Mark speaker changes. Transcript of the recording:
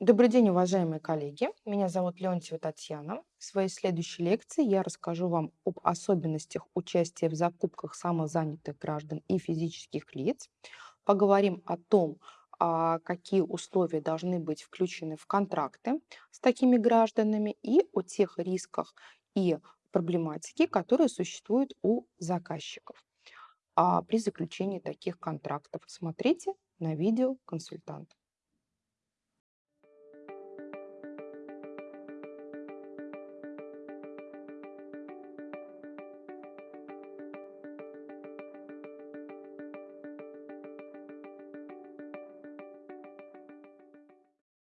Speaker 1: Добрый день, уважаемые коллеги. Меня зовут Леонтьева Татьяна. В своей следующей лекции я расскажу вам об особенностях участия в закупках самозанятых граждан и физических лиц. Поговорим о том, а, какие условия должны быть включены в контракты с такими гражданами и о тех рисках и проблематике, которые существуют у заказчиков а, при заключении таких контрактов. Смотрите на видео консультанта.